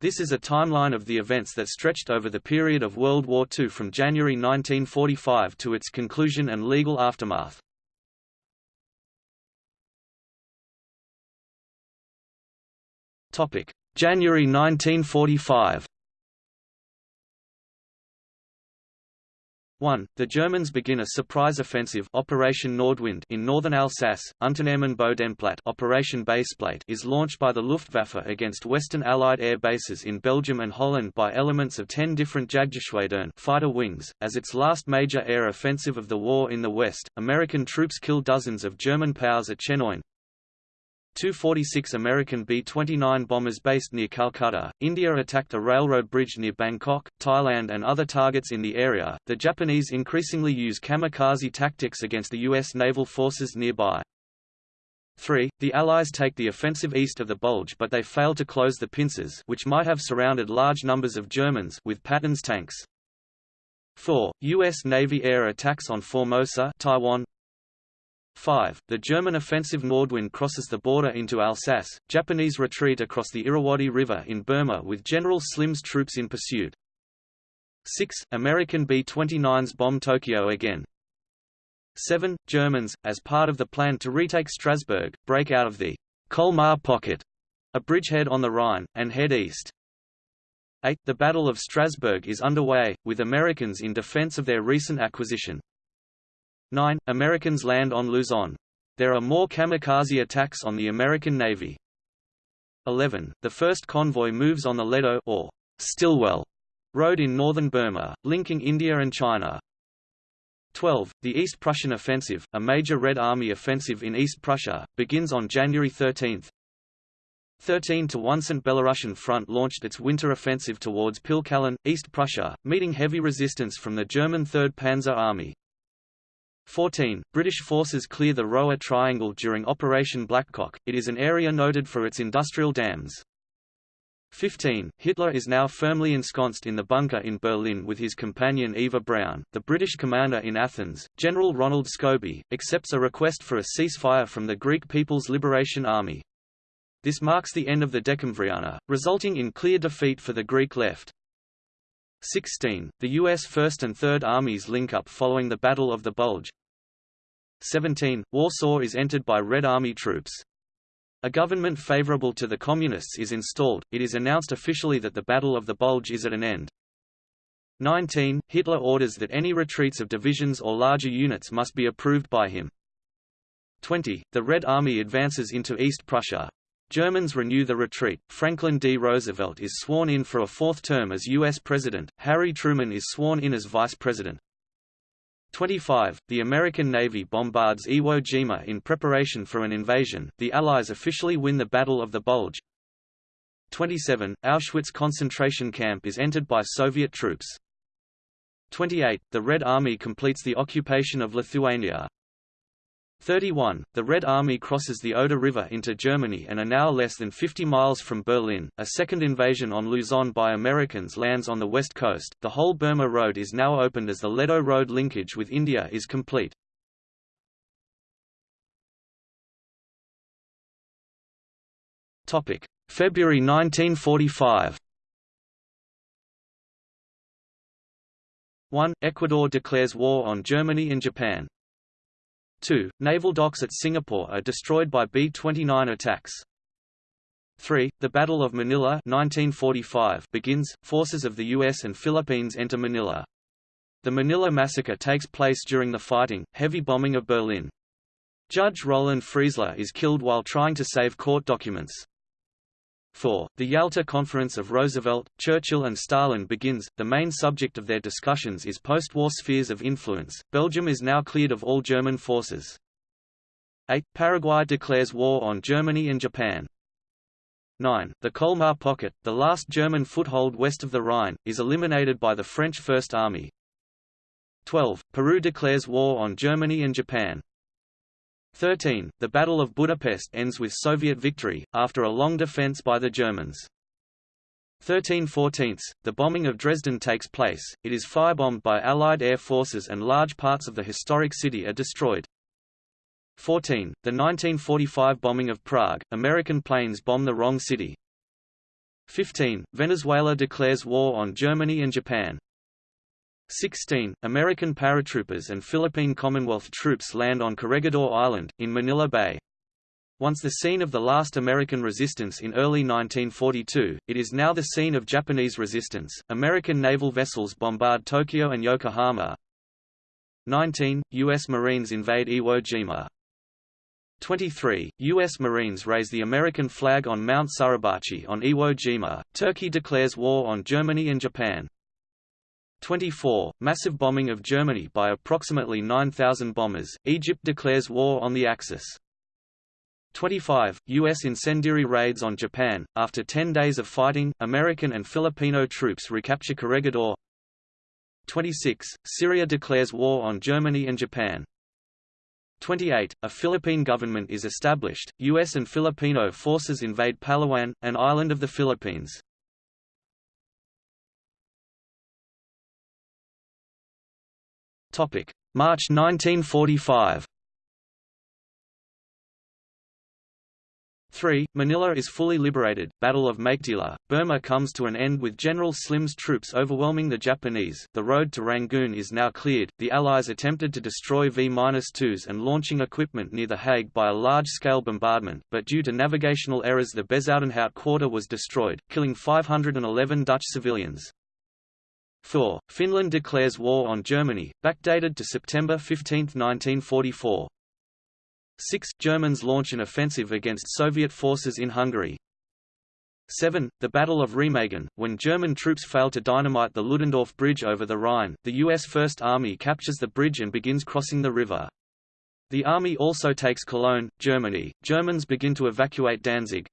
This is a timeline of the events that stretched over the period of World War II from January 1945 to its conclusion and legal aftermath. January 1945 1. The Germans begin a surprise offensive Operation Nordwind in northern Alsace. Unternehmen Bodenplatte Operation Baseplate is launched by the Luftwaffe against Western Allied air bases in Belgium and Holland by elements of 10 different Jagdgeschwadern fighter wings. As its last major air offensive of the war in the West, American troops kill dozens of German POWs at Chenogne, 246 American B-29 bombers based near Calcutta. India attacked a railroad bridge near Bangkok, Thailand and other targets in the area. The Japanese increasingly use kamikaze tactics against the U.S. naval forces nearby. 3. The Allies take the offensive east of the Bulge but they fail to close the pincers which might have surrounded large numbers of Germans with Patton's tanks. 4. U.S. Navy air attacks on Formosa Taiwan 5. The German offensive Nordwind crosses the border into Alsace, Japanese retreat across the Irrawaddy River in Burma with General Slim's troops in pursuit. 6. American B-29s bomb Tokyo again. 7. Germans, as part of the plan to retake Strasbourg, break out of the Colmar Pocket, a bridgehead on the Rhine, and head east. 8. The Battle of Strasbourg is underway, with Americans in defense of their recent acquisition. 9. Americans land on Luzon. There are more kamikaze attacks on the American Navy. 11. The first convoy moves on the Ledo or Stilwell Road in northern Burma, linking India and China. 12. The East Prussian Offensive, a major Red Army offensive in East Prussia, begins on January 13. 13 to 1 St. Belarusian Front launched its winter offensive towards Pilkallen, East Prussia, meeting heavy resistance from the German 3rd Panzer Army. 14. British forces clear the Roer Triangle during Operation Blackcock, it is an area noted for its industrial dams. 15. Hitler is now firmly ensconced in the bunker in Berlin with his companion Eva Braun. The British commander in Athens, General Ronald Scobie, accepts a request for a ceasefire from the Greek People's Liberation Army. This marks the end of the Decemvriana, resulting in clear defeat for the Greek left. 16. The U.S. First and Third Armies link up following the Battle of the Bulge. 17. Warsaw is entered by Red Army troops. A government favorable to the Communists is installed, it is announced officially that the Battle of the Bulge is at an end. 19. Hitler orders that any retreats of divisions or larger units must be approved by him. 20. The Red Army advances into East Prussia. Germans renew the retreat. Franklin D. Roosevelt is sworn in for a fourth term as U.S. President. Harry Truman is sworn in as Vice President. 25. The American Navy bombards Iwo Jima in preparation for an invasion. The Allies officially win the Battle of the Bulge. 27. Auschwitz concentration camp is entered by Soviet troops. 28. The Red Army completes the occupation of Lithuania. 31. The Red Army crosses the Oder River into Germany and are now less than 50 miles from Berlin. A second invasion on Luzon by Americans lands on the west coast. The whole Burma Road is now opened as the Ledo Road linkage with India is complete. Topic: February 1945. 1. Ecuador declares war on Germany and Japan. 2. Naval docks at Singapore are destroyed by B-29 attacks. 3. The Battle of Manila 1945 begins, forces of the US and Philippines enter Manila. The Manila Massacre takes place during the fighting, heavy bombing of Berlin. Judge Roland Freisler is killed while trying to save court documents. 4. The Yalta Conference of Roosevelt, Churchill and Stalin begins. The main subject of their discussions is post-war spheres of influence. Belgium is now cleared of all German forces. 8. Paraguay declares war on Germany and Japan. 9. The Colmar Pocket, the last German foothold west of the Rhine, is eliminated by the French First Army. 12. Peru declares war on Germany and Japan. 13. The Battle of Budapest ends with Soviet victory, after a long defense by the Germans. 13 14 The bombing of Dresden takes place, it is firebombed by Allied air forces and large parts of the historic city are destroyed. 14. The 1945 bombing of Prague, American planes bomb the wrong city. 15. Venezuela declares war on Germany and Japan. 16. American paratroopers and Philippine Commonwealth troops land on Corregidor Island, in Manila Bay. Once the scene of the last American resistance in early 1942, it is now the scene of Japanese resistance. American naval vessels bombard Tokyo and Yokohama. 19. U.S. Marines invade Iwo Jima. 23. U.S. Marines raise the American flag on Mount Suribachi on Iwo Jima. Turkey declares war on Germany and Japan. 24. Massive bombing of Germany by approximately 9,000 bombers. Egypt declares war on the Axis. 25. U.S. incendiary raids on Japan. After 10 days of fighting, American and Filipino troops recapture Corregidor. 26. Syria declares war on Germany and Japan. 28. A Philippine government is established. U.S. and Filipino forces invade Palawan, an island of the Philippines. March 1945 3. Manila is fully liberated, Battle of Meiktila, Burma comes to an end with General Slim's troops overwhelming the Japanese, the road to Rangoon is now cleared, the Allies attempted to destroy V-2s and launching equipment near The Hague by a large-scale bombardment, but due to navigational errors the Bezuidenhout quarter was destroyed, killing 511 Dutch civilians. 4. Finland declares war on Germany, backdated to September 15, 1944. 6. Germans launch an offensive against Soviet forces in Hungary. 7. The Battle of Remagen, when German troops fail to dynamite the Ludendorff Bridge over the Rhine, the U.S. First Army captures the bridge and begins crossing the river. The army also takes Cologne, Germany. Germans begin to evacuate Danzig.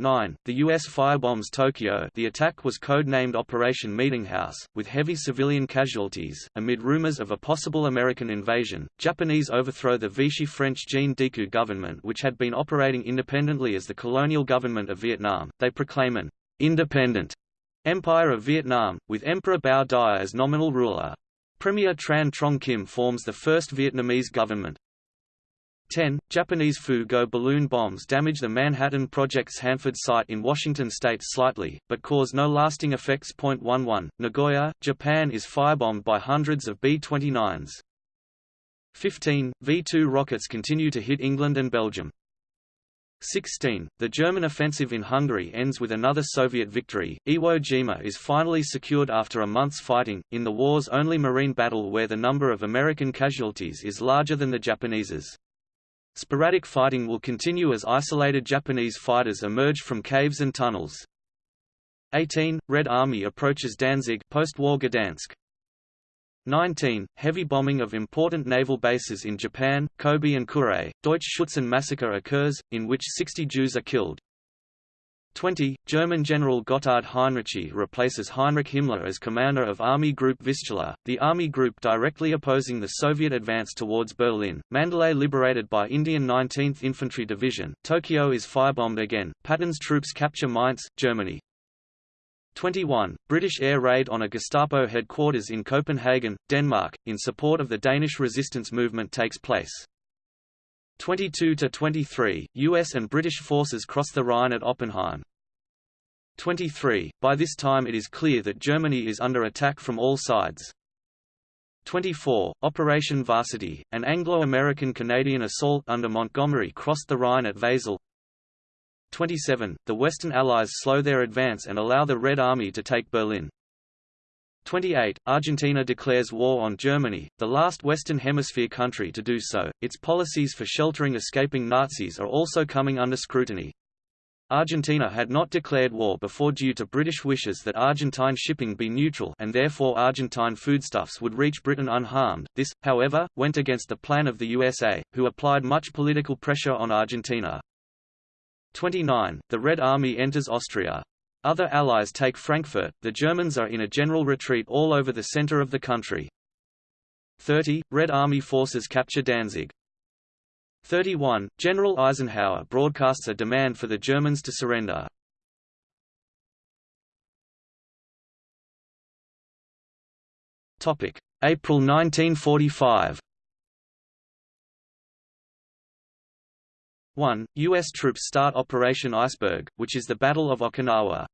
9. The U.S. firebombs Tokyo the attack was code-named Operation Meetinghouse, with heavy civilian casualties. Amid rumors of a possible American invasion, Japanese overthrow the Vichy-French Jean Decoux government which had been operating independently as the colonial government of Vietnam. They proclaim an independent Empire of Vietnam, with Emperor Bao Dai as nominal ruler. Premier Tran Trong Kim forms the first Vietnamese government. 10. Japanese Fu-Go balloon bombs damage the Manhattan Project's Hanford site in Washington state slightly, but cause no lasting effects. 11. Nagoya, Japan is firebombed by hundreds of B-29s. 15. V-2 rockets continue to hit England and Belgium. 16. The German offensive in Hungary ends with another Soviet victory. Iwo Jima is finally secured after a month's fighting, in the war's only marine battle where the number of American casualties is larger than the Japanese's. Sporadic fighting will continue as isolated Japanese fighters emerge from caves and tunnels. 18. Red Army approaches Danzig post-war Gdansk. 19. Heavy bombing of important naval bases in Japan, Kobe and Kure. Deutsch Schutzen massacre occurs, in which 60 Jews are killed. 20. German General Gotthard Heinrici replaces Heinrich Himmler as commander of Army Group Vistula, the army group directly opposing the Soviet advance towards Berlin. Mandalay liberated by Indian 19th Infantry Division. Tokyo is firebombed again. Patton's troops capture Mainz, Germany. 21. British air raid on a Gestapo headquarters in Copenhagen, Denmark, in support of the Danish resistance movement takes place. 22 to 23, US and British forces cross the Rhine at Oppenheim. 23. By this time it is clear that Germany is under attack from all sides. 24. Operation Varsity, an Anglo-American Canadian assault under Montgomery crossed the Rhine at Wesel. 27. The Western Allies slow their advance and allow the Red Army to take Berlin. 28. Argentina declares war on Germany, the last Western Hemisphere country to do so. Its policies for sheltering escaping Nazis are also coming under scrutiny. Argentina had not declared war before due to British wishes that Argentine shipping be neutral and therefore Argentine foodstuffs would reach Britain unharmed. This, however, went against the plan of the USA, who applied much political pressure on Argentina. 29. The Red Army enters Austria. Other allies take Frankfurt, the Germans are in a general retreat all over the center of the country. 30. Red Army forces capture Danzig. 31. General Eisenhower broadcasts a demand for the Germans to surrender. April 1945 1. U.S. troops start Operation Iceberg, which is the Battle of Okinawa.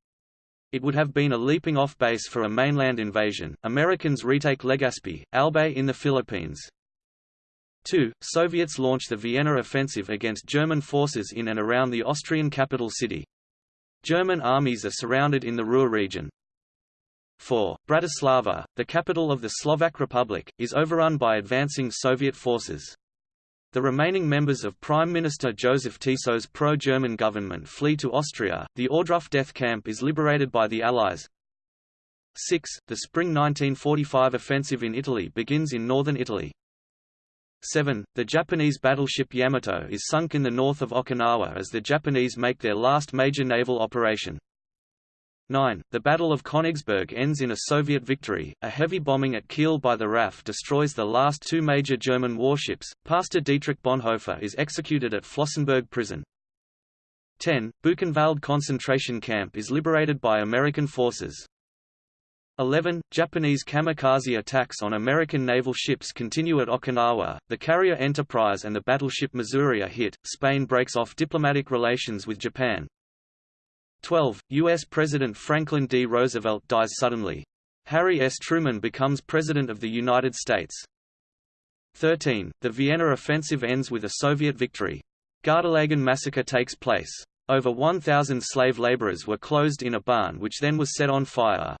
It would have been a leaping-off base for a mainland invasion. Americans retake Legazpi, Albay in the Philippines. 2. Soviets launch the Vienna offensive against German forces in and around the Austrian capital city. German armies are surrounded in the Ruhr region. 4. Bratislava, the capital of the Slovak Republic, is overrun by advancing Soviet forces. The remaining members of Prime Minister Joseph Tiso's pro-German government flee to Austria. The Ohrdruf death camp is liberated by the Allies. 6. The spring 1945 offensive in Italy begins in northern Italy. 7. The Japanese battleship Yamato is sunk in the north of Okinawa as the Japanese make their last major naval operation. 9. The Battle of Königsberg ends in a Soviet victory. A heavy bombing at Kiel by the RAF destroys the last two major German warships. Pastor Dietrich Bonhoeffer is executed at Flossenbürg prison. 10. Buchenwald concentration camp is liberated by American forces. 11. Japanese kamikaze attacks on American naval ships continue at Okinawa, the carrier Enterprise and the battleship Missouri are hit, Spain breaks off diplomatic relations with Japan. 12. U.S. President Franklin D. Roosevelt dies suddenly. Harry S. Truman becomes President of the United States. 13. The Vienna offensive ends with a Soviet victory. Gardelegen massacre takes place. Over 1,000 slave laborers were closed in a barn which then was set on fire.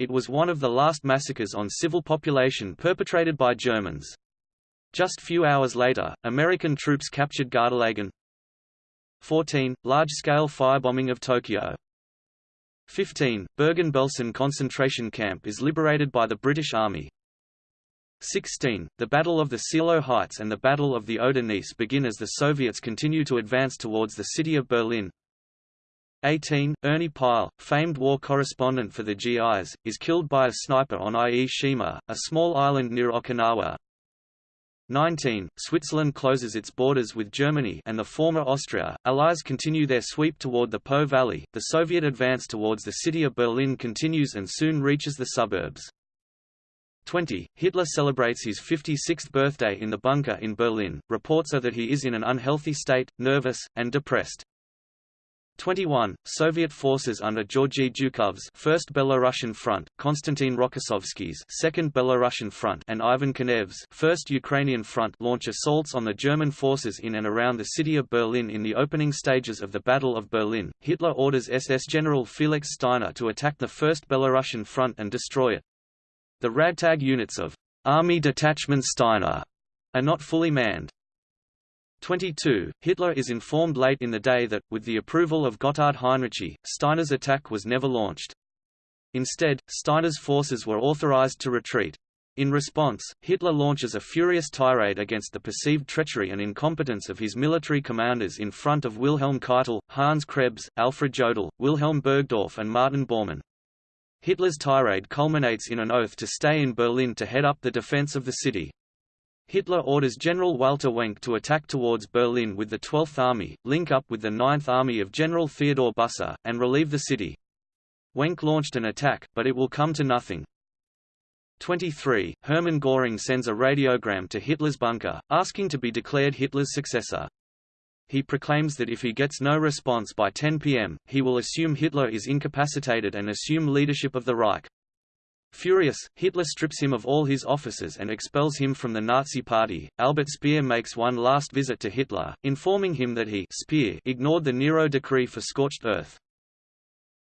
It was one of the last massacres on civil population perpetrated by Germans. Just few hours later, American troops captured Gardelegen. 14. Large-scale firebombing of Tokyo. 15. Bergen-Belsen concentration camp is liberated by the British Army. 16. The Battle of the Seelow Heights and the Battle of the Oder Neisse begin as the Soviets continue to advance towards the city of Berlin. 18. Ernie Pyle, famed war correspondent for the GIs, is killed by a sniper on Ie Shima, a small island near Okinawa. 19. Switzerland closes its borders with Germany and the former Austria. Allies continue their sweep toward the Po Valley. The Soviet advance towards the city of Berlin continues and soon reaches the suburbs. 20. Hitler celebrates his 56th birthday in the bunker in Berlin. Reports are that he is in an unhealthy state, nervous, and depressed. 21. Soviet forces under Georgy Zhukov's First Belorussian Front, Konstantin Rokossovsky's Second Belorussian Front, and Ivan Konev's First Ukrainian Front launch assaults on the German forces in and around the city of Berlin in the opening stages of the Battle of Berlin. Hitler orders SS General Felix Steiner to attack the First Belorussian Front and destroy it. The ragtag units of Army Detachment Steiner are not fully manned. 22. Hitler is informed late in the day that, with the approval of Gotthard Heinrici, Steiner's attack was never launched. Instead, Steiner's forces were authorized to retreat. In response, Hitler launches a furious tirade against the perceived treachery and incompetence of his military commanders in front of Wilhelm Keitel, Hans Krebs, Alfred Jodl, Wilhelm Burgdorf and Martin Bormann. Hitler's tirade culminates in an oath to stay in Berlin to head up the defense of the city. Hitler orders General Walter Wenck to attack towards Berlin with the 12th Army, link up with the 9th Army of General Theodor Busse, and relieve the city. Wenck launched an attack, but it will come to nothing. 23. Hermann Göring sends a radiogram to Hitler's bunker, asking to be declared Hitler's successor. He proclaims that if he gets no response by 10 p.m., he will assume Hitler is incapacitated and assume leadership of the Reich. Furious, Hitler strips him of all his offices and expels him from the Nazi Party. Albert Speer makes one last visit to Hitler, informing him that he Speer ignored the Nero decree for scorched earth.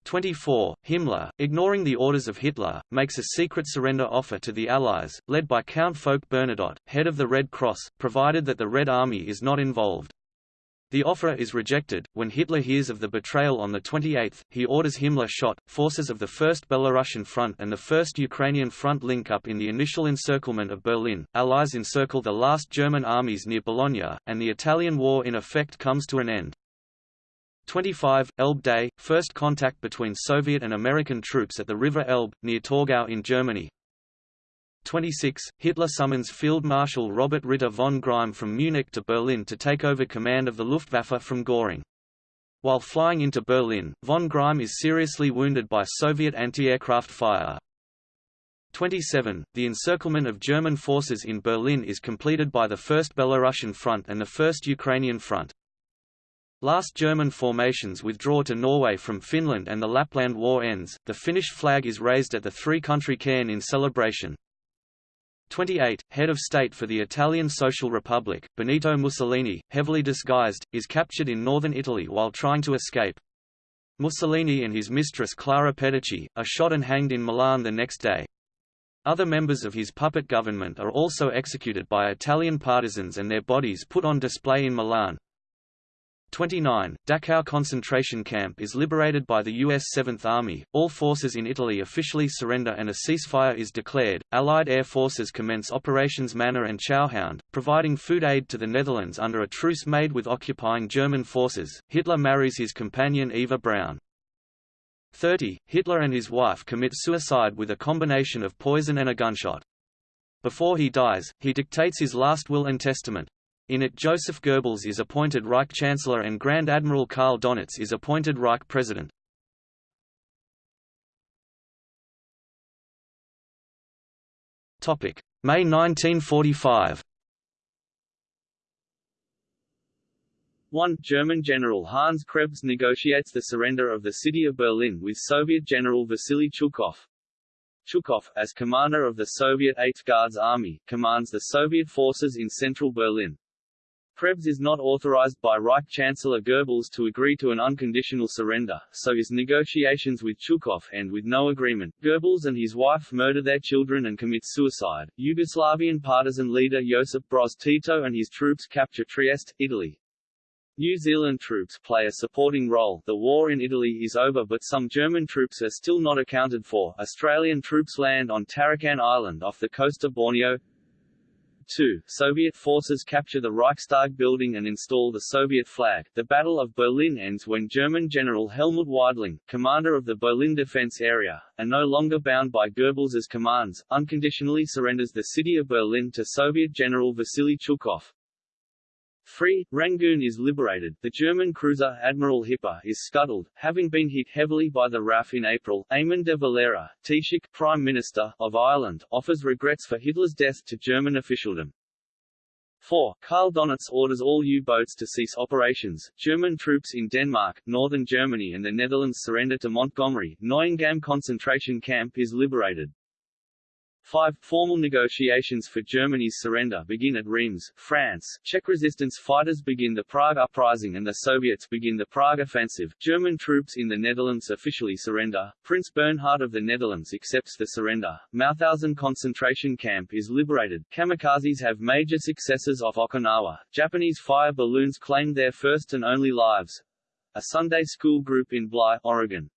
24. Himmler, ignoring the orders of Hitler, makes a secret surrender offer to the Allies, led by Count Folke Bernadotte, head of the Red Cross, provided that the Red Army is not involved. The offer is rejected. When Hitler hears of the betrayal on the 28th, he orders Himmler shot. Forces of the First Belarusian Front and the First Ukrainian Front link up in the initial encirclement of Berlin. Allies encircle the last German armies near Bologna, and the Italian War in effect comes to an end. 25. Elbe Day, first contact between Soviet and American troops at the River Elbe, near Torgau in Germany. 26, Hitler summons Field Marshal Robert Ritter von Greim from Munich to Berlin to take over command of the Luftwaffe from Göring. While flying into Berlin, von Greim is seriously wounded by Soviet anti-aircraft fire. 27. The encirclement of German forces in Berlin is completed by the First Belarusian Front and the First Ukrainian Front. Last German formations withdraw to Norway from Finland and the Lapland War ends, the Finnish flag is raised at the three-country cairn in celebration. 28, head of state for the Italian Social Republic, Benito Mussolini, heavily disguised, is captured in northern Italy while trying to escape. Mussolini and his mistress Clara Petacci, are shot and hanged in Milan the next day. Other members of his puppet government are also executed by Italian partisans and their bodies put on display in Milan. 29. Dachau concentration camp is liberated by the U.S. Seventh Army, all forces in Italy officially surrender and a ceasefire is declared. Allied air forces commence Operations Manna and Chowhound, providing food aid to the Netherlands under a truce made with occupying German forces. Hitler marries his companion Eva Braun. 30. Hitler and his wife commit suicide with a combination of poison and a gunshot. Before he dies, he dictates his last will and testament, in it Joseph Goebbels is appointed Reich Chancellor and Grand Admiral Karl Donitz is appointed Reich President. May 1945 1. German General Hans Krebs negotiates the surrender of the city of Berlin with Soviet General Vasily Chuikov. Chuikov, as commander of the Soviet 8th Guards Army, commands the Soviet forces in central Berlin. Krebs is not authorized by Reich Chancellor Goebbels to agree to an unconditional surrender, so his negotiations with Chuikov end with no agreement. Goebbels and his wife murder their children and commit suicide. Yugoslavian partisan leader Josip Broz Tito and his troops capture Trieste, Italy. New Zealand troops play a supporting role. The war in Italy is over but some German troops are still not accounted for. Australian troops land on Tarakan Island off the coast of Borneo. 2. Soviet forces capture the Reichstag building and install the Soviet flag. The Battle of Berlin ends when German General Helmut Weidling, commander of the Berlin defense area, and no longer bound by Goebbels's commands, unconditionally surrenders the city of Berlin to Soviet General Vasily Chuikov. 3. Rangoon is liberated. The German cruiser Admiral Hipper is scuttled, having been hit heavily by the RAF in April. Eamon de Valera, Taoiseach, Prime Minister, of Ireland, offers regrets for Hitler's death to German officialdom. 4. Karl Donitz orders all U-boats to cease operations. German troops in Denmark, northern Germany and the Netherlands surrender to Montgomery. Neuengamme concentration camp is liberated. 5. Formal negotiations for Germany's surrender begin at Reims, France. Czech resistance fighters begin the Prague Uprising and the Soviets begin the Prague Offensive. German troops in the Netherlands officially surrender. Prince Bernhard of the Netherlands accepts the surrender. Mauthausen concentration camp is liberated. Kamikazes have major successes off Okinawa. Japanese fire balloons claim their first and only lives. A Sunday school group in Bly, Oregon.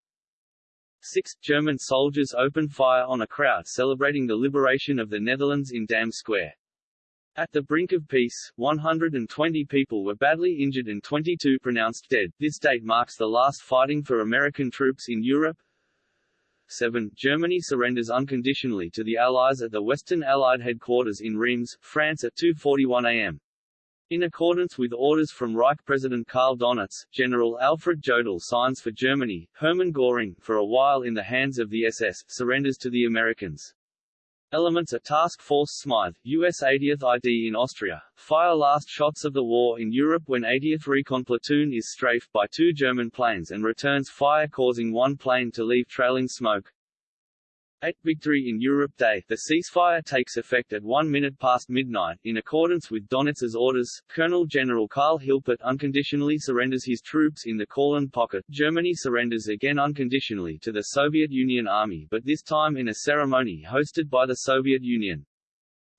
6. German soldiers open fire on a crowd celebrating the liberation of the Netherlands in Dam Square. At the brink of peace, 120 people were badly injured and 22 pronounced dead. This date marks the last fighting for American troops in Europe. 7. Germany surrenders unconditionally to the Allies at the Western Allied headquarters in Reims, France at 2.41 am. In accordance with orders from Reich President Karl Donitz, General Alfred Jodl signs for Germany, Hermann Göring, for a while in the hands of the SS, surrenders to the Americans. Elements of Task Force Smythe, U.S. 80th ID in Austria, fire last shots of the war in Europe when 80th Recon Platoon is strafed by two German planes and returns fire causing one plane to leave trailing smoke. 8 Victory in Europe Day The ceasefire takes effect at 1 minute past midnight. In accordance with Donitz's orders, Colonel General Karl Hilpert unconditionally surrenders his troops in the Courland Pocket. Germany surrenders again unconditionally to the Soviet Union Army but this time in a ceremony hosted by the Soviet Union.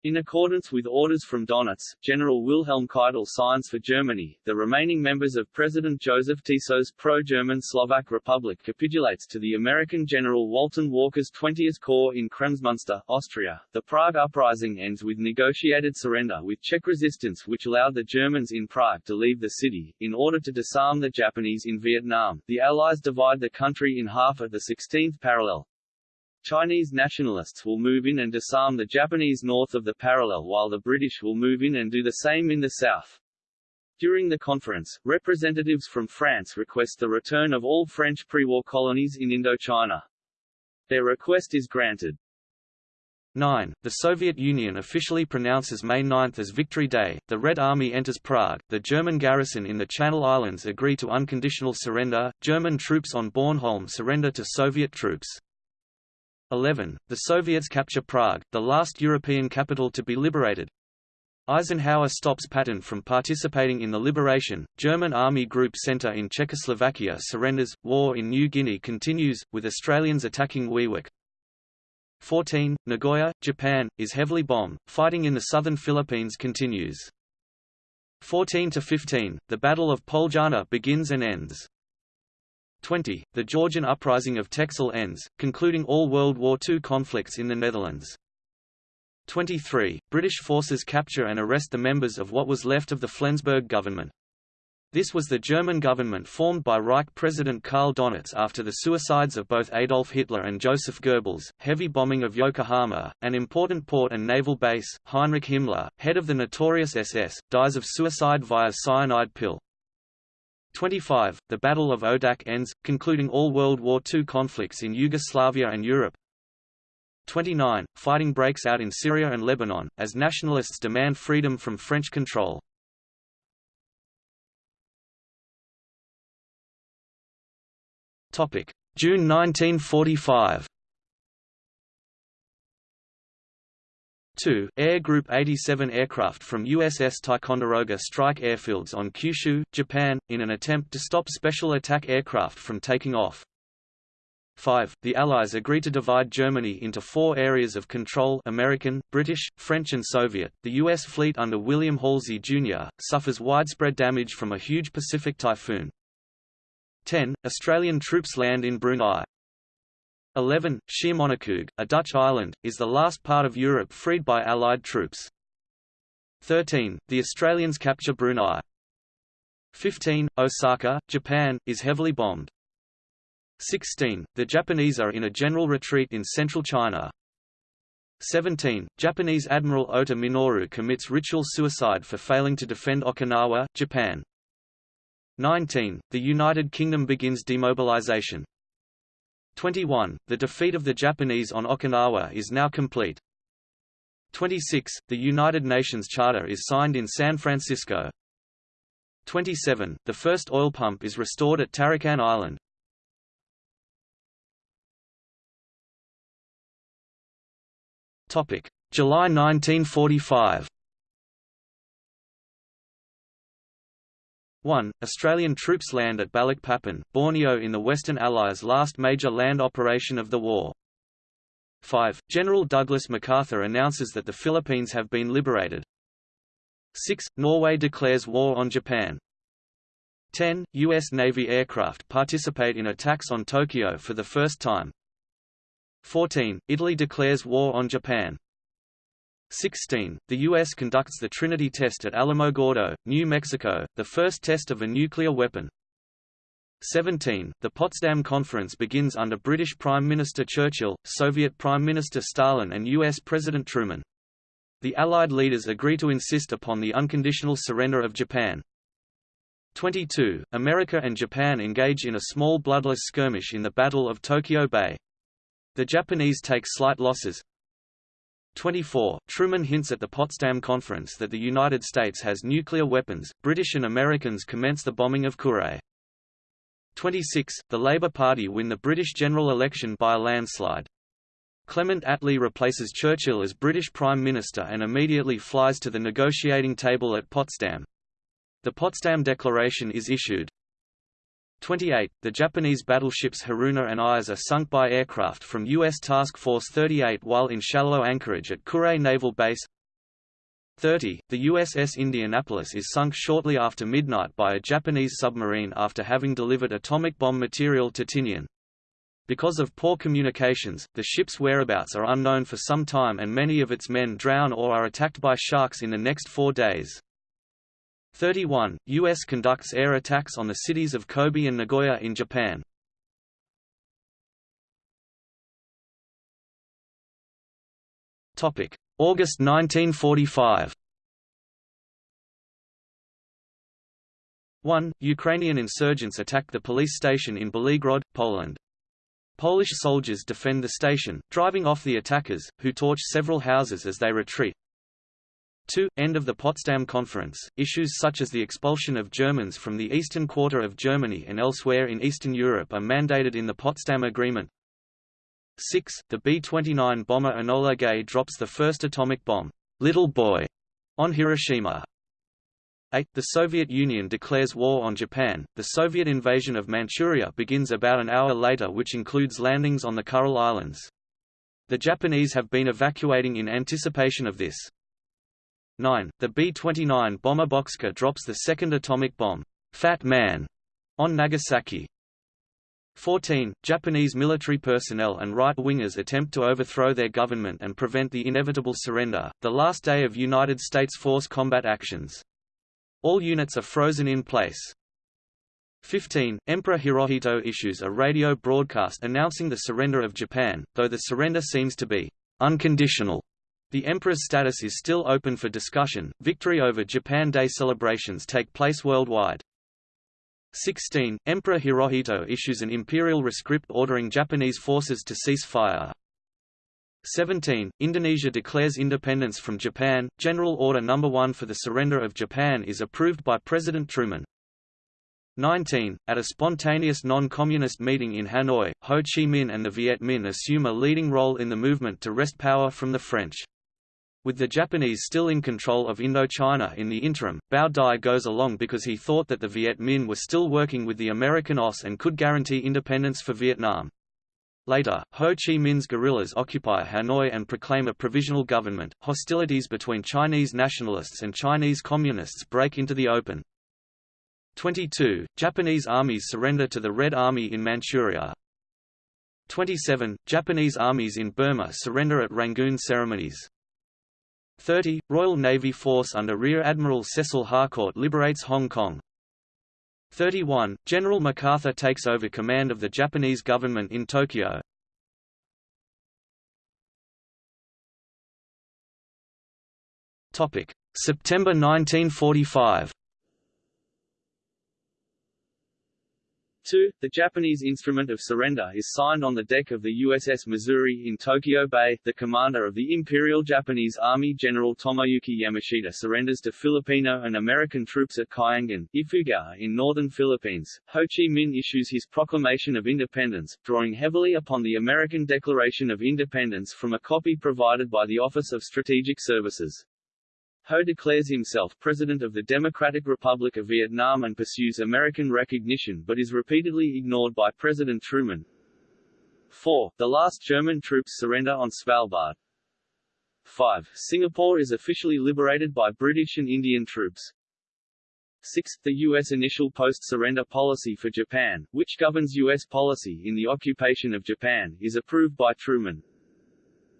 In accordance with orders from Donitz, General Wilhelm Keitel signs for Germany. The remaining members of President Joseph Tiso's pro-German Slovak Republic capitulates to the American General Walton Walker's 20th Corps in Kremsmünster, Austria. The Prague Uprising ends with negotiated surrender with Czech resistance which allowed the Germans in Prague to leave the city. In order to disarm the Japanese in Vietnam, the Allies divide the country in half at the 16th parallel. Chinese nationalists will move in and disarm the Japanese north of the parallel while the British will move in and do the same in the south. During the conference, representatives from France request the return of all French pre-war colonies in Indochina. Their request is granted. 9. The Soviet Union officially pronounces May 9 as Victory Day, the Red Army enters Prague, the German garrison in the Channel Islands agree to unconditional surrender, German troops on Bornholm surrender to Soviet troops. 11. The Soviets capture Prague, the last European capital to be liberated. Eisenhower stops Patton from participating in the liberation, German Army Group Centre in Czechoslovakia surrenders, war in New Guinea continues, with Australians attacking Wewak, 14. Nagoya, Japan, is heavily bombed. Fighting in the southern Philippines continues. 14 to 15. The Battle of Poljana begins and ends. 20. The Georgian uprising of Texel ends, concluding all World War II conflicts in the Netherlands. 23. British forces capture and arrest the members of what was left of the Flensburg government. This was the German government formed by Reich President Karl Donitz after the suicides of both Adolf Hitler and Joseph Goebbels, heavy bombing of Yokohama, an important port and naval base. Heinrich Himmler, head of the notorious SS, dies of suicide via cyanide pill. 25. The Battle of Odak ends, concluding all World War II conflicts in Yugoslavia and Europe. 29. Fighting breaks out in Syria and Lebanon, as nationalists demand freedom from French control. June 1945. 2. Air Group 87 aircraft from USS Ticonderoga strike airfields on Kyushu, Japan, in an attempt to stop special attack aircraft from taking off. 5. The Allies agree to divide Germany into four areas of control American, British, French and Soviet. The U.S. fleet under William Halsey, Jr., suffers widespread damage from a huge Pacific typhoon. 10. Australian troops land in Brunei. 11. Schiermonnikoog, a Dutch island, is the last part of Europe freed by Allied troops. 13. The Australians capture Brunei. 15. Osaka, Japan, is heavily bombed. 16. The Japanese are in a general retreat in central China. 17. Japanese Admiral Ota Minoru commits ritual suicide for failing to defend Okinawa, Japan. 19. The United Kingdom begins demobilization. 21. The defeat of the Japanese on Okinawa is now complete. 26. The United Nations Charter is signed in San Francisco. 27. The first oil pump is restored at Tarakan Island. July 1945 1. Australian troops land at Balikpapan, Borneo in the Western Allies' last major land operation of the war. 5. General Douglas MacArthur announces that the Philippines have been liberated. 6. Norway declares war on Japan. 10. U.S. Navy aircraft participate in attacks on Tokyo for the first time. 14. Italy declares war on Japan. 16. The U.S. conducts the Trinity test at Alamogordo, New Mexico, the first test of a nuclear weapon. 17. The Potsdam Conference begins under British Prime Minister Churchill, Soviet Prime Minister Stalin and U.S. President Truman. The Allied leaders agree to insist upon the unconditional surrender of Japan. 22. America and Japan engage in a small bloodless skirmish in the Battle of Tokyo Bay. The Japanese take slight losses, 24. Truman hints at the Potsdam Conference that the United States has nuclear weapons. British and Americans commence the bombing of Kure. 26. The Labour Party win the British general election by a landslide. Clement Attlee replaces Churchill as British Prime Minister and immediately flies to the negotiating table at Potsdam. The Potsdam Declaration is issued. 28. The Japanese battleships Haruna and Ayase are sunk by aircraft from U.S. Task Force 38 while in shallow anchorage at Kure Naval Base. 30. The USS Indianapolis is sunk shortly after midnight by a Japanese submarine after having delivered atomic bomb material to Tinian. Because of poor communications, the ship's whereabouts are unknown for some time and many of its men drown or are attacked by sharks in the next four days. 31. U.S. conducts air attacks on the cities of Kobe and Nagoya in Japan. August 1945 1. Ukrainian insurgents attack the police station in Belgorod, Poland. Polish soldiers defend the station, driving off the attackers, who torch several houses as they retreat. 2. End of the Potsdam Conference. Issues such as the expulsion of Germans from the eastern quarter of Germany and elsewhere in Eastern Europe are mandated in the Potsdam Agreement. 6. The B-29 bomber Enola Gay drops the first atomic bomb, Little Boy, on Hiroshima. 8. The Soviet Union declares war on Japan. The Soviet invasion of Manchuria begins about an hour later which includes landings on the Kuril Islands. The Japanese have been evacuating in anticipation of this. 9. The B-29 bomber Bockscar drops the second atomic bomb, Fat Man, on Nagasaki. 14. Japanese military personnel and right-wingers attempt to overthrow their government and prevent the inevitable surrender, the last day of United States force combat actions. All units are frozen in place. 15. Emperor Hirohito issues a radio broadcast announcing the surrender of Japan, though the surrender seems to be unconditional. The emperor's status is still open for discussion. Victory over Japan Day celebrations take place worldwide. 16. Emperor Hirohito issues an imperial rescript ordering Japanese forces to cease fire. 17. Indonesia declares independence from Japan. General Order No. 1 for the surrender of Japan is approved by President Truman. 19. At a spontaneous non-communist meeting in Hanoi, Ho Chi Minh and the Viet Minh assume a leading role in the movement to wrest power from the French. With the Japanese still in control of Indochina in the interim, Bao Dai goes along because he thought that the Viet Minh were still working with the American OSS and could guarantee independence for Vietnam. Later, Ho Chi Minh's guerrillas occupy Hanoi and proclaim a provisional government. Hostilities between Chinese nationalists and Chinese communists break into the open. 22. Japanese armies surrender to the Red Army in Manchuria. 27. Japanese armies in Burma surrender at Rangoon ceremonies. 30. Royal Navy force under Rear Admiral Cecil Harcourt liberates Hong Kong. 31. General MacArthur takes over command of the Japanese government in Tokyo. September 1945 2. The Japanese instrument of surrender is signed on the deck of the USS Missouri in Tokyo Bay. The commander of the Imperial Japanese Army General Tomoyuki Yamashita surrenders to Filipino and American troops at Kiangan, Ifugao in northern Philippines. Ho Chi Minh issues his proclamation of independence, drawing heavily upon the American Declaration of Independence from a copy provided by the Office of Strategic Services. Ho declares himself President of the Democratic Republic of Vietnam and pursues American recognition but is repeatedly ignored by President Truman. 4. The last German troops surrender on Svalbard. 5. Singapore is officially liberated by British and Indian troops. 6. The U.S. initial post-surrender policy for Japan, which governs U.S. policy in the occupation of Japan, is approved by Truman.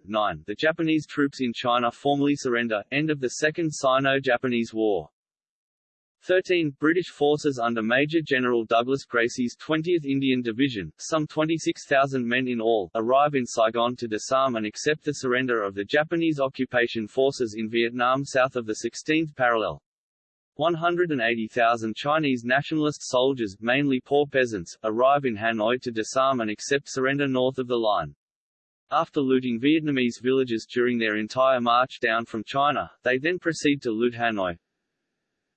9. The Japanese troops in China formally surrender, end of the Second Sino-Japanese War. 13. British forces under Major General Douglas Gracey's 20th Indian Division, some 26,000 men in all, arrive in Saigon to disarm and accept the surrender of the Japanese occupation forces in Vietnam south of the 16th parallel. 180,000 Chinese nationalist soldiers, mainly poor peasants, arrive in Hanoi to disarm and accept surrender north of the line. After looting Vietnamese villages during their entire march down from China, they then proceed to loot Hanoi.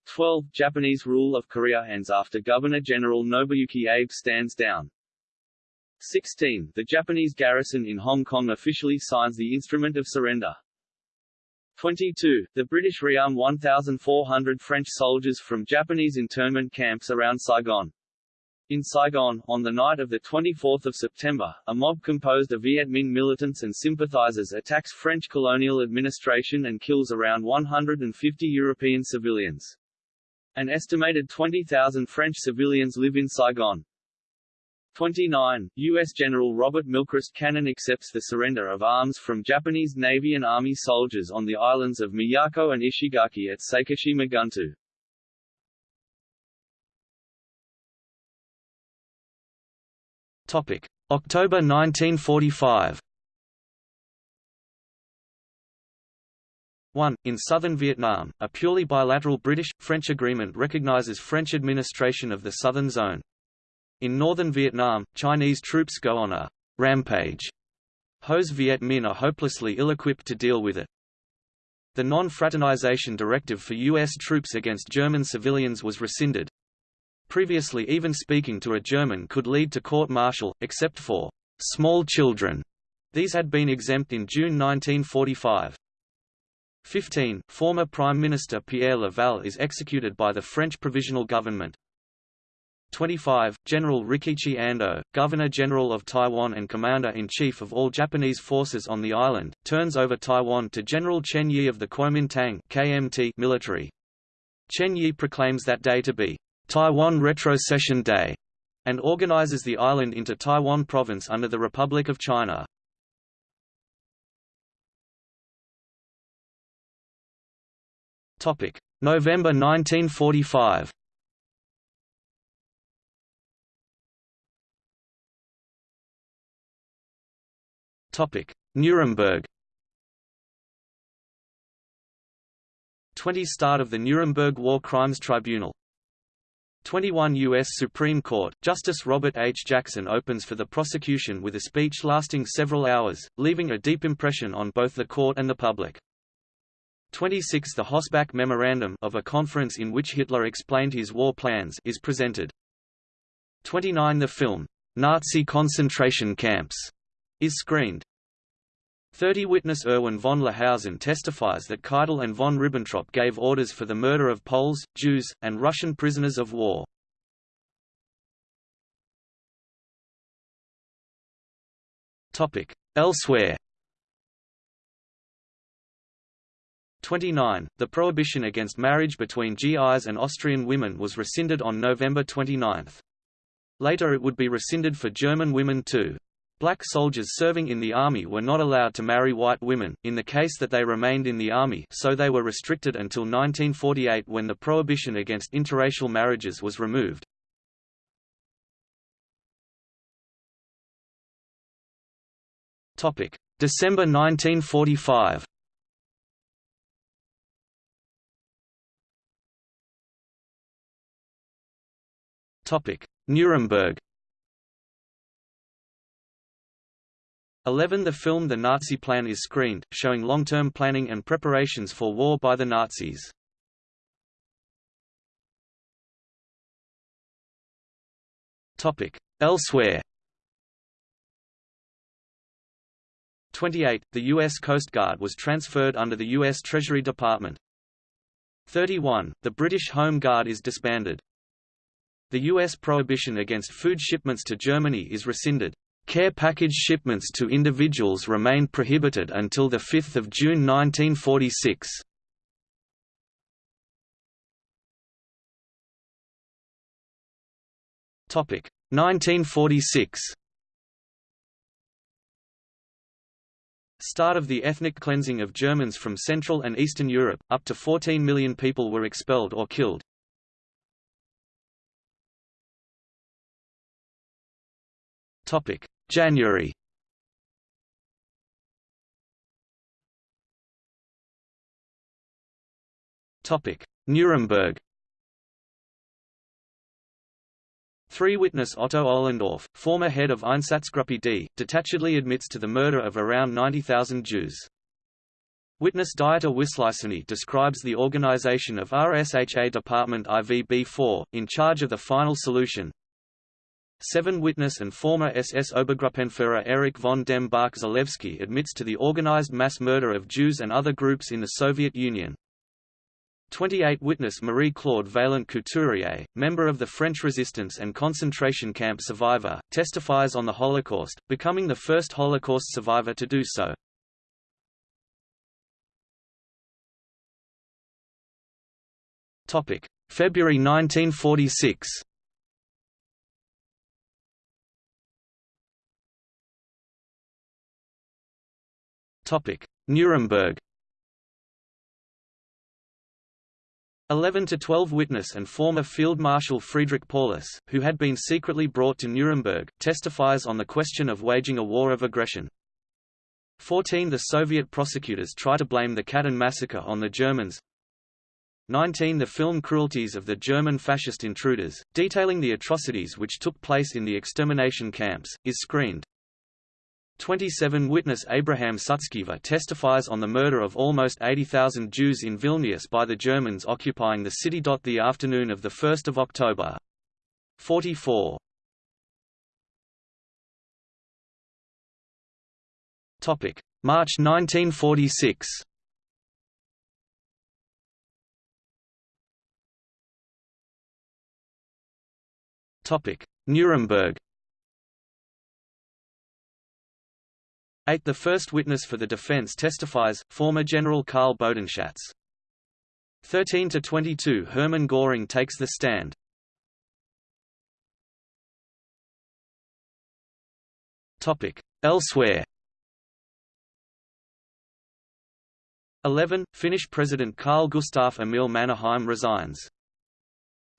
12. Japanese rule of Korea ends after Governor-General Nobuyuki Abe stands down. 16. The Japanese garrison in Hong Kong officially signs the Instrument of Surrender. 22. The British rearm 1,400 French soldiers from Japanese internment camps around Saigon. In Saigon, on the night of 24 September, a mob composed of Viet Minh militants and sympathizers attacks French colonial administration and kills around 150 European civilians. An estimated 20,000 French civilians live in Saigon. 29. U.S. General Robert Milchrist Cannon accepts the surrender of arms from Japanese Navy and Army soldiers on the islands of Miyako and Ishigaki at Sakishima Gunto. October 1945. 1. In southern Vietnam, a purely bilateral British-French agreement recognizes French administration of the southern zone. In northern Vietnam, Chinese troops go on a rampage. Ho's Viet Minh are hopelessly ill-equipped to deal with it. The non-fraternization directive for U.S. troops against German civilians was rescinded. Previously even speaking to a German could lead to court-martial, except for small children. These had been exempt in June 1945. 15. Former Prime Minister Pierre Laval is executed by the French Provisional Government. 25. General Rikichi Ando, Governor-General of Taiwan and Commander-in-Chief of all Japanese forces on the island, turns over Taiwan to General Chen Yi of the Kuomintang KMT military. Chen Yi proclaims that day to be Taiwan Retrocession Day and organizes the island into Taiwan Province under the Republic of China. Topic: November 1945 Topic: Nuremberg. 20 Start of the Nuremberg War Crimes Tribunal 21 U.S. Supreme Court, Justice Robert H. Jackson opens for the prosecution with a speech lasting several hours, leaving a deep impression on both the court and the public. 26 The Hossbach Memorandum of a conference in which Hitler explained his war plans is presented. 29 The film, Nazi concentration camps, is screened. 30 Witness Erwin von Lahousen testifies that Keitel and von Ribbentrop gave orders for the murder of Poles, Jews, and Russian prisoners of war. Elsewhere 29. The prohibition against marriage between GIs and Austrian women was rescinded on November 29. Later it would be rescinded for German women too. Black soldiers serving in the army were not allowed to marry white women, in the case that they remained in the army so they were restricted until 1948 when the prohibition against interracial marriages was removed. December 1945 Nuremberg 11 The film The Nazi Plan is screened, showing long-term planning and preparations for war by the Nazis. Elsewhere 28. The U.S. Coast Guard was transferred under the U.S. Treasury Department. 31. The British Home Guard is disbanded. The U.S. prohibition against food shipments to Germany is rescinded. Care package shipments to individuals remained prohibited until 5 June 1946. Topic 1946. Start of the ethnic cleansing of Germans from Central and Eastern Europe, up to 14 million people were expelled or killed. Topic January Topic: Nuremberg. Three witness Otto Ohlendorf, former head of Einsatzgruppe D, detachedly admits to the murder of around 90,000 Jews. Witness Dieter Wisliceny describes the organization of RSHA Department IVB-4, in charge of the final solution, Seven witness and former SS Obergruppenführer Erich von dem Bach Zelewski admits to the organized mass murder of Jews and other groups in the Soviet Union. 28 witness Marie-Claude Vaillant Couturier, member of the French resistance and concentration camp survivor, testifies on the Holocaust, becoming the first Holocaust survivor to do so. February 1946 Nuremberg 11 to 12 witness and former Field Marshal Friedrich Paulus, who had been secretly brought to Nuremberg, testifies on the question of waging a war of aggression. 14 The Soviet prosecutors try to blame the Katyn massacre on the Germans. 19 The film Cruelties of the German Fascist Intruders, detailing the atrocities which took place in the extermination camps, is screened. 27 Witness Abraham Sutskever testifies on the murder of almost 80,000 Jews in Vilnius by the Germans occupying the city. The afternoon of 1 October. 44. March 1946 Nuremberg 8. The first witness for the defense testifies, former General Karl Bodenschatz. 13–22 Hermann Göring takes the stand. Elsewhere 11. Finnish President Carl Gustaf Emil Mannerheim resigns.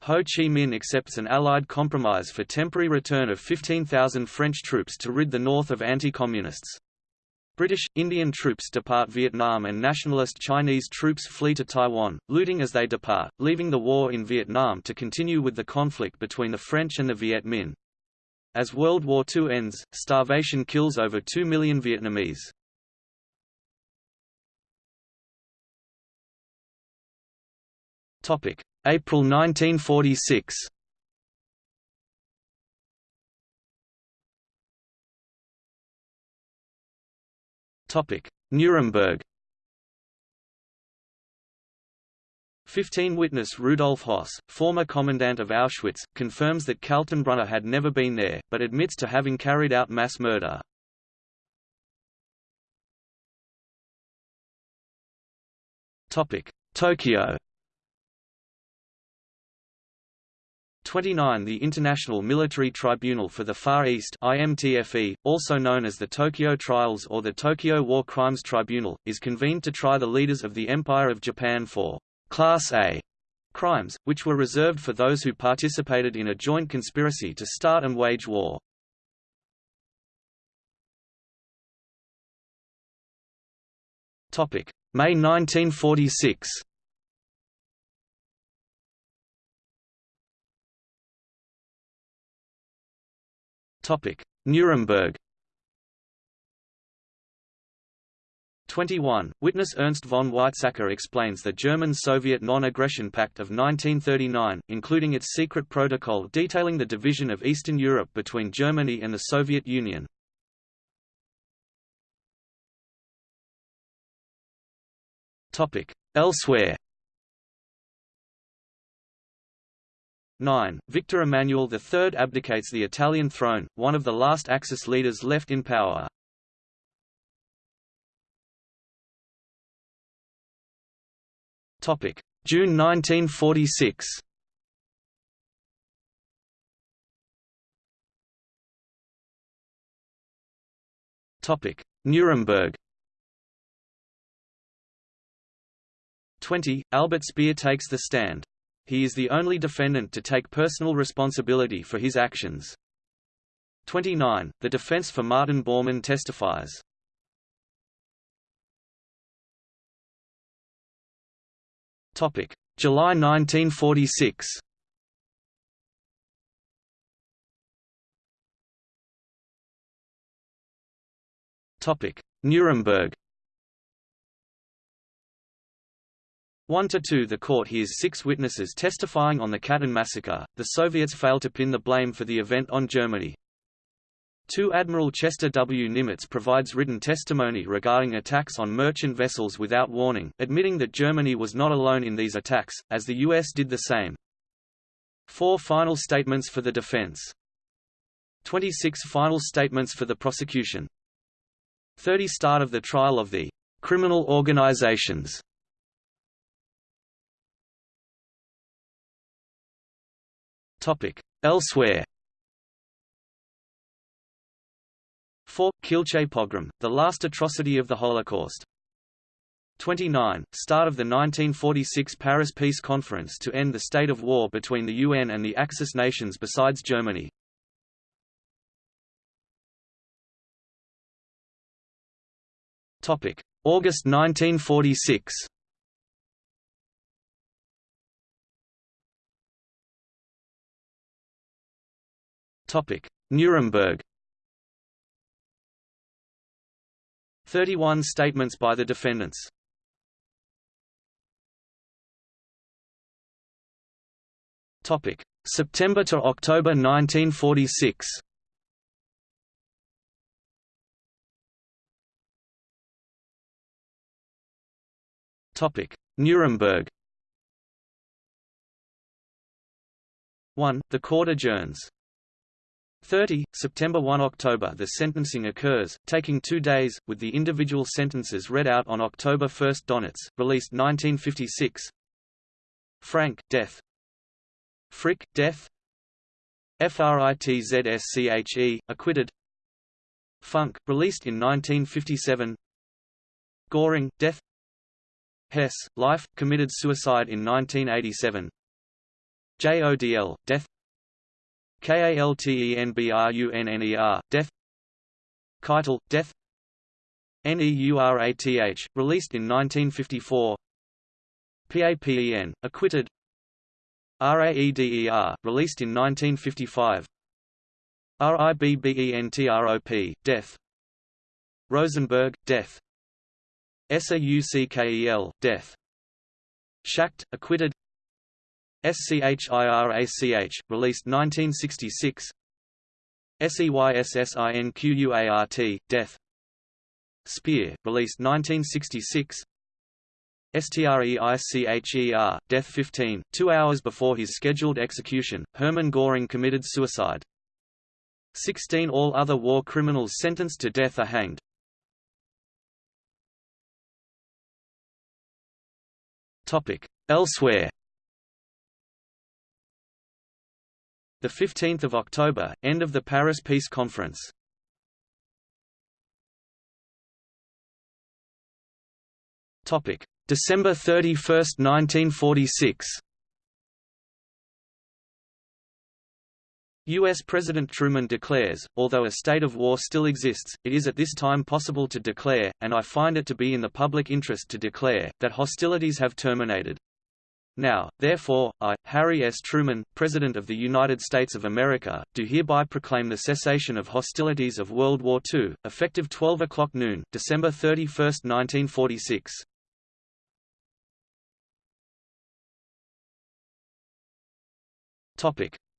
Ho Chi Minh accepts an Allied compromise for temporary return of 15,000 French troops to rid the north of anti-communists. British, Indian troops depart Vietnam and nationalist Chinese troops flee to Taiwan, looting as they depart, leaving the war in Vietnam to continue with the conflict between the French and the Viet Minh. As World War II ends, starvation kills over 2 million Vietnamese. April 1946 Nuremberg. 15 Witness Rudolf Höss, former commandant of Auschwitz, confirms that Kaltenbrunner had never been there, but admits to having carried out mass murder. Tokyo 29 The International Military Tribunal for the Far East IMTFE, also known as the Tokyo Trials or the Tokyo War Crimes Tribunal, is convened to try the leaders of the Empire of Japan for Class A crimes, which were reserved for those who participated in a joint conspiracy to start and wage war. May 1946 Nuremberg 21. Witness Ernst von Weizsäcker explains the German-Soviet Non-Aggression Pact of 1939, including its secret protocol detailing the division of Eastern Europe between Germany and the Soviet Union. Elsewhere 9. Victor Emmanuel III abdicates the Italian throne, one of the last Axis leaders left in power. June 1946 Topic: Nuremberg 20. Albert Speer takes the stand. He is the only defendant to take personal responsibility for his actions. 29. The defense for Martin Bormann testifies. Topic: July 1946. Topic: Nuremberg 1 to 2 The court hears six witnesses testifying on the Katyn massacre. The Soviets fail to pin the blame for the event on Germany. 2 Admiral Chester W. Nimitz provides written testimony regarding attacks on merchant vessels without warning, admitting that Germany was not alone in these attacks, as the U.S. did the same. 4 Final statements for the defense. 26 Final statements for the prosecution. 30 Start of the trial of the criminal organizations Elsewhere. 4. Kielce pogrom, the last atrocity of the Holocaust. 29. Start of the 1946 Paris Peace Conference to end the state of war between the UN and the Axis nations besides Germany. August 1946 Nuremberg 31 statements by the defendants. Topic: September to October 1946. Topic: Nuremberg. 1. The court adjourns. 30, September 1 October The sentencing occurs, taking two days, with the individual sentences read out on October 1 Donitz, released 1956 Frank, death. Frick, death. FRITZSCHE, acquitted. Funk, released in 1957 Göring, death. Hess, life, committed suicide in 1987 JODL, death KALTENBRUNNER, death Keitel, death NEURATH, released in 1954 PAPEN, acquitted. RAEDER, released in 1955 RIBBENTROP, death Rosenberg, death SAUCKEL, death Schacht, acquitted SCHIRACH, released 1966 SEYSSINQUART, Death Speer, released 1966 STREICHER, Death 15, two hours before his scheduled execution, Hermann Göring committed suicide. 16 all other war criminals sentenced to death are hanged. Elsewhere The 15th of October, end of the Paris Peace Conference. Topic: December 31, 1946. U.S. President Truman declares, although a state of war still exists, it is at this time possible to declare, and I find it to be in the public interest to declare, that hostilities have terminated. Now, therefore, I, Harry S. Truman, President of the United States of America, do hereby proclaim the cessation of hostilities of World War II, effective 12 o'clock noon, December 31, 1946.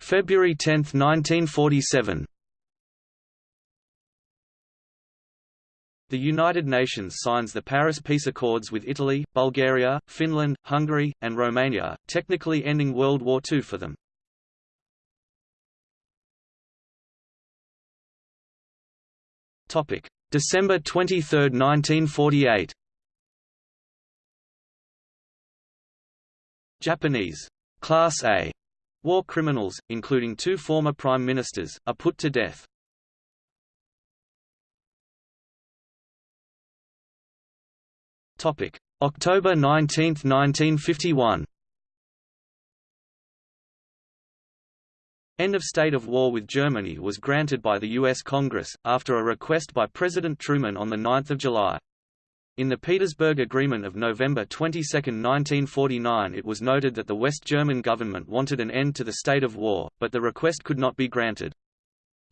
February 10, 1947 The United Nations signs the Paris Peace Accords with Italy, Bulgaria, Finland, Hungary, and Romania, technically ending World War II for them. December 23, 1948 Japanese Class A war criminals, including two former prime ministers, are put to death. October 19, 1951. End of state of war with Germany was granted by the U.S. Congress, after a request by President Truman on 9 July. In the Petersburg Agreement of November 22, 1949 it was noted that the West German government wanted an end to the state of war, but the request could not be granted.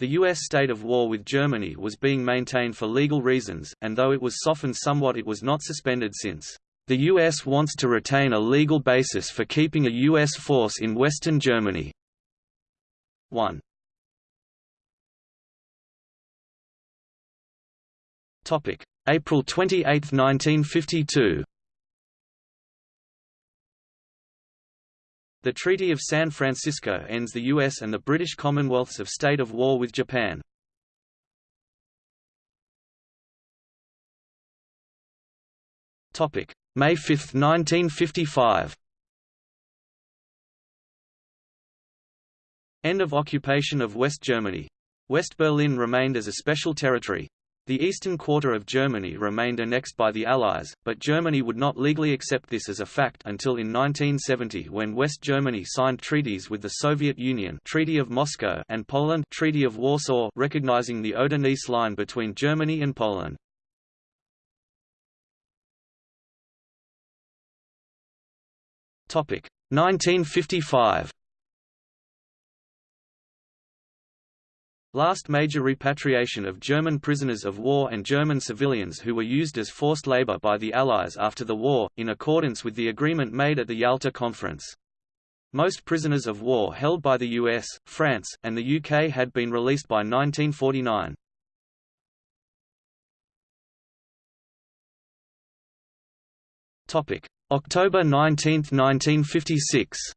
The U.S. state of war with Germany was being maintained for legal reasons, and though it was softened somewhat it was not suspended since, "...the U.S. wants to retain a legal basis for keeping a U.S. force in Western Germany." 1. April 28, 1952 The Treaty of San Francisco ends the U.S. and the British Commonwealth's of state of war with Japan. May 5, 1955 End of occupation of West Germany. West Berlin remained as a special territory. The eastern quarter of Germany remained annexed by the Allies, but Germany would not legally accept this as a fact until in 1970 when West Germany signed treaties with the Soviet Union Treaty of Moscow and Poland Treaty of Warsaw recognizing the Oder-Neisse line between Germany and Poland. Topic 1955 Last major repatriation of German prisoners of war and German civilians who were used as forced labor by the Allies after the war, in accordance with the agreement made at the Yalta Conference. Most prisoners of war held by the US, France, and the UK had been released by 1949. October 19, 1956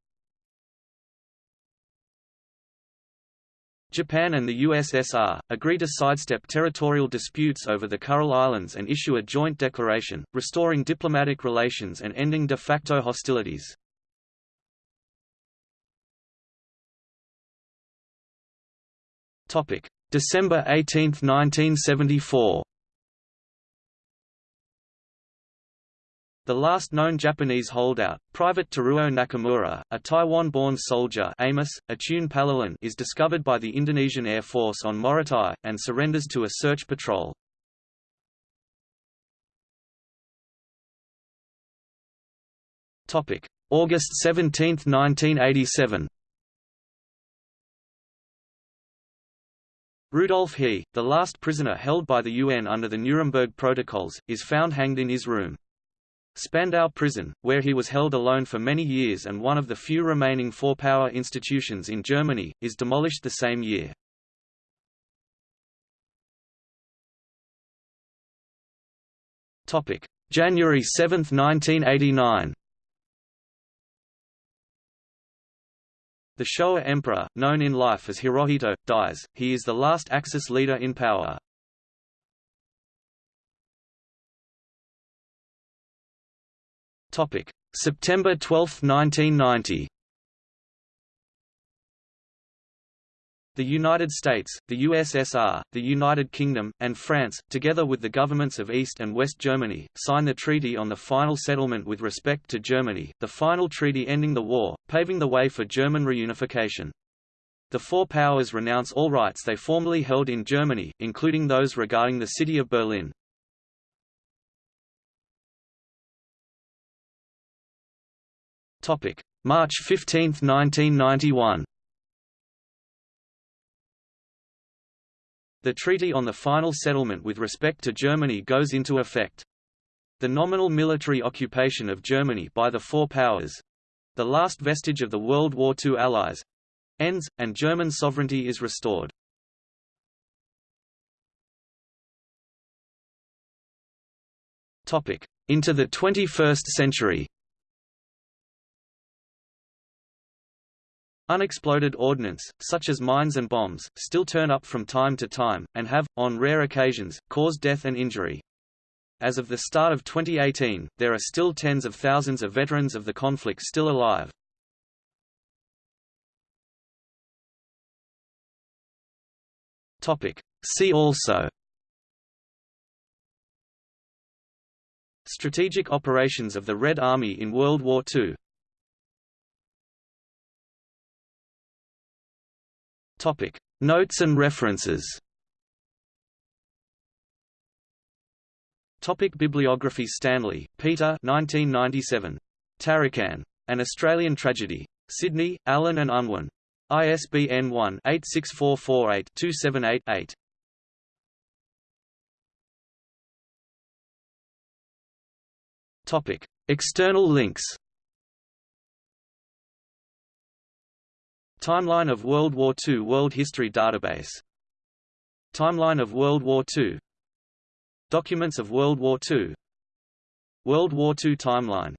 Japan and the USSR, agree to sidestep territorial disputes over the Kuril Islands and issue a joint declaration, restoring diplomatic relations and ending de facto hostilities. December 18, 1974 The last known Japanese holdout, Private Teruo Nakamura, a Taiwan-born soldier Amis, Palalin is discovered by the Indonesian Air Force on Morotai, and surrenders to a search patrol. August 17, 1987 Rudolf Hess, the last prisoner held by the UN under the Nuremberg Protocols, is found hanged in his room. Spandau Prison, where he was held alone for many years and one of the few remaining four-power institutions in Germany, is demolished the same year. January 7, 1989 The Showa Emperor, known in life as Hirohito, dies, he is the last Axis leader in power. Topic: September 12, 1990. The United States, the USSR, the United Kingdom, and France, together with the governments of East and West Germany, sign the treaty on the final settlement with respect to Germany, the final treaty ending the war, paving the way for German reunification. The four powers renounce all rights they formerly held in Germany, including those regarding the city of Berlin. Topic: March 15, 1991. The treaty on the final settlement with respect to Germany goes into effect. The nominal military occupation of Germany by the Four Powers—the last vestige of the World War II Allies—ends, and German sovereignty is restored. Into the 21st century Unexploded ordnance, such as mines and bombs, still turn up from time to time, and have, on rare occasions, caused death and injury. As of the start of 2018, there are still tens of thousands of veterans of the conflict still alive. See also Strategic operations of the Red Army in World War II Topic: Notes and references. Topic Bibliography Stanley, Peter 1997. Tarakan. An Australian Tragedy. Sydney, Allen and Unwin. ISBN 1-86448-278-8. Topic: External links. Timeline of World War II World History Database. Timeline of World War II Documents of World War II World War II Timeline